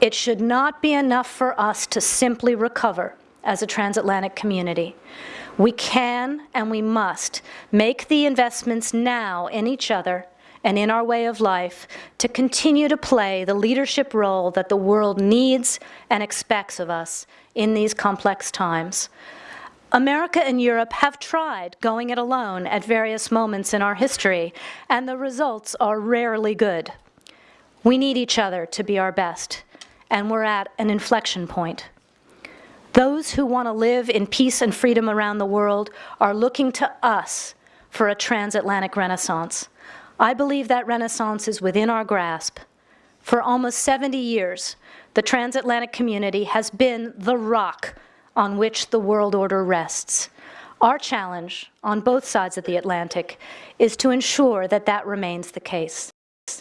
It should not be enough for us to simply recover as a transatlantic community. We can and we must make the investments now in each other and in our way of life to continue to play the leadership role that the world needs and expects of us in these complex times. America and Europe have tried going it alone at various moments in our history, and the results are rarely good. We need each other to be our best, and we're at an inflection point. Those who want to live in peace and freedom around the world are looking to us for a transatlantic renaissance. I believe that renaissance is within our grasp. For almost 70 years, the transatlantic community has been the rock on which the world order rests. Our challenge on both sides of the Atlantic is to ensure that that remains the case.